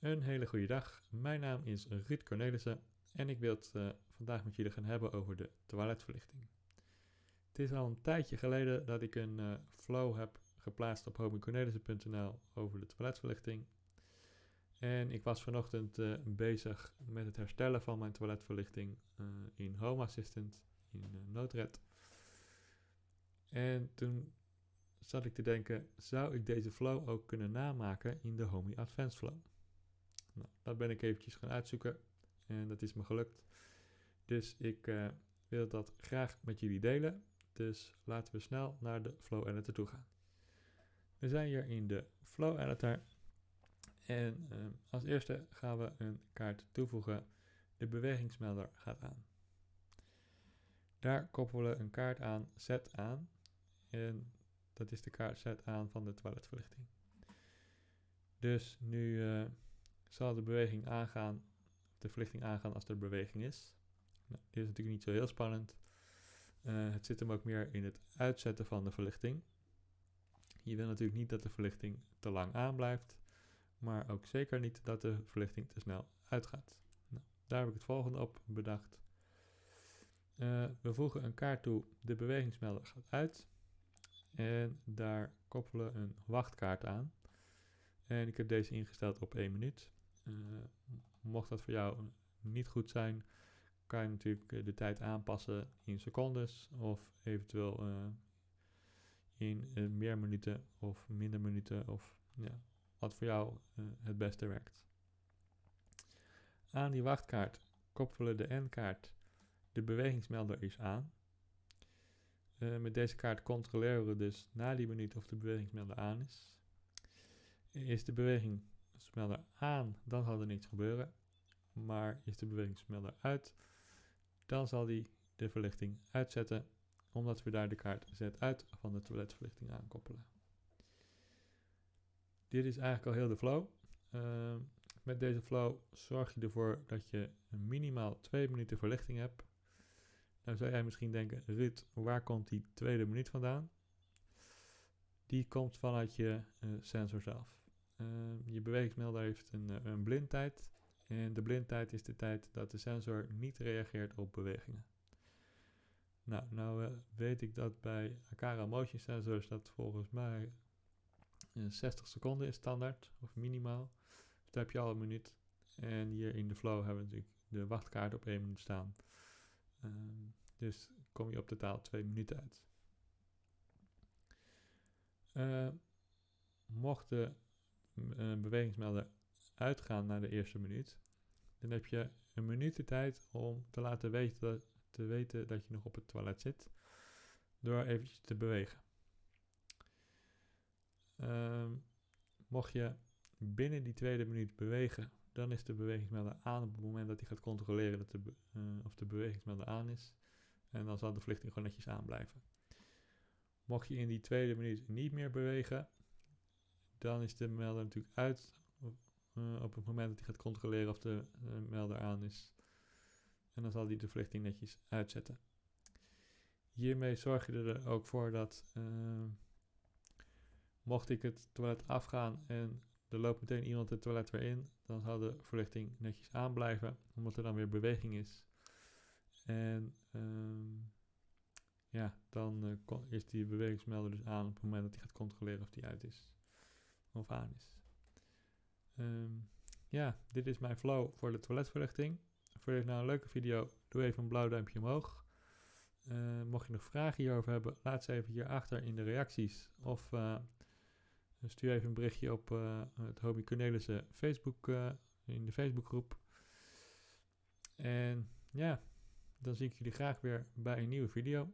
Een hele goede dag. Mijn naam is Ruud Cornelissen en ik wil het uh, vandaag met jullie gaan hebben over de toiletverlichting. Het is al een tijdje geleden dat ik een uh, flow heb geplaatst op homecornelissen.nl over de toiletverlichting. En ik was vanochtend uh, bezig met het herstellen van mijn toiletverlichting in Home Assistant, in Noodred. En toen zat ik te denken, zou ik deze flow ook kunnen namaken in de Homey Advanced Flow? Nou, dat ben ik eventjes gaan uitzoeken en dat is me gelukt. Dus ik uh, wil dat graag met jullie delen. Dus laten we snel naar de Flow Editor toe gaan. We zijn hier in de Flow Editor. En uh, als eerste gaan we een kaart toevoegen. De bewegingsmelder gaat aan. Daar koppelen we een kaart aan, zet aan. En dat is de kaart zet aan van de toiletverlichting. Dus nu uh, zal de beweging aangaan, de verlichting aangaan als er beweging is. Nou, dit is natuurlijk niet zo heel spannend. Uh, het zit hem ook meer in het uitzetten van de verlichting. Je wil natuurlijk niet dat de verlichting te lang aanblijft, maar ook zeker niet dat de verlichting te snel uitgaat. Nou, daar heb ik het volgende op bedacht. Uh, we voegen een kaart toe, de bewegingsmelder gaat uit. En daar koppelen een wachtkaart aan. En ik heb deze ingesteld op 1 minuut. Uh, mocht dat voor jou niet goed zijn, kan je natuurlijk eh, de tijd aanpassen in secondes of eventueel uh, in meer minuten of minder minuten of ja, wat voor jou het beste werkt. Aan die wachtkaart koppelen de N-kaart de bewegingsmelder is aan. met deze kaart controleren we dus na die minuut of de bewegingsmelder aan is. Is de beweging smelder aan, dan zal er niets gebeuren. Maar is de bewegingsmelder uit, dan zal die de verlichting uitzetten, omdat we daar de kaart zet uit van de toiletverlichting aankoppelen. Dit is eigenlijk al heel de flow. Uh, met deze flow zorg je ervoor dat je minimaal 2 minuten verlichting hebt. Nou zou jij misschien denken, Ruud, waar komt die tweede minuut vandaan? Die komt vanuit je uh, sensor zelf. Uh, je bewegingsmelder heeft een, eh, een blindtijd. En de blindtijd is de tijd dat de sensor niet reageert op bewegingen. Nou, nou uh, weet ik dat bij Akara Motion Sensors dat volgens mij 60 seconden is standaard, of minimaal. Dus daar heb je al een minuut. En hier in de flow hebben we natuurlijk de wachtkaart op 1 minuut staan. Ehm, dus kom je op totaal 2 minuten uit. mocht de een bewegingsmelder uitgaan naar de eerste minuut, dan heb je een minuut de tijd om te laten weten, te weten dat je nog op het toilet zit, door eventjes te bewegen. Um, mocht je binnen die tweede minuut bewegen, dan is de bewegingsmelder aan op het moment dat hij gaat controleren dat uh, of de bewegingsmelder aan is. En dan zal de verlichting gewoon netjes aanblijven. Mocht je in die tweede minuut niet meer bewegen, dan is de melder natuurlijk uit uh, op het moment dat hij gaat controleren of de uh, melder aan is. En dan zal hij de verlichting netjes uitzetten. Hiermee zorg je er ook voor dat uh, mocht ik het toilet afgaan en er loopt meteen iemand het toilet weer in, dan zal de verlichting netjes aanblijven, omdat er dan weer beweging is. En ehm, ja, dan is die bewegingsmelder dus aan op het moment dat hij gaat controleren of die uit is aan is. Um, ja, dit is mijn flow voor de toiletverlichting. Vond je nou een leuke video? Doe even een blauw duimpje omhoog. Uh, mocht je nog vragen hierover hebben, laat ze even hierachter in de reacties. Of uh, stuur even een berichtje op uh, het Hobby Cornelissen Facebook, in de Facebookgroep. En ja, dan zie ik jullie graag weer bij een nieuwe video.